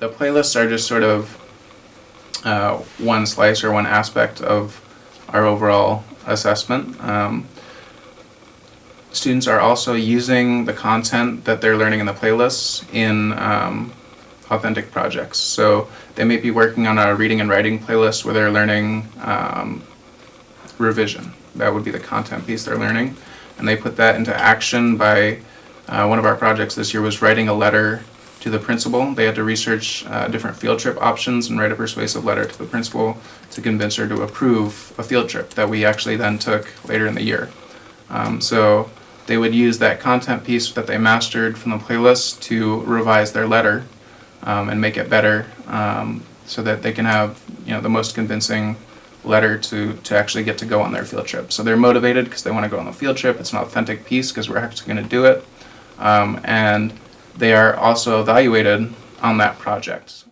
the playlists are just sort of uh, one slice or one aspect of our overall assessment. Um, students are also using the content that they're learning in the playlists in um, authentic projects. So they may be working on a reading and writing playlist where they're learning um, revision. That would be the content piece they're learning. And they put that into action by, uh, one of our projects this year was writing a letter to the principal. They had to research uh, different field trip options and write a persuasive letter to the principal to convince her to approve a field trip that we actually then took later in the year. Um, so they would use that content piece that they mastered from the playlist to revise their letter um, and make it better um, so that they can have you know the most convincing letter to, to actually get to go on their field trip. So they're motivated because they want to go on the field trip. It's an authentic piece because we're actually going to do it. Um, and they are also evaluated on that project.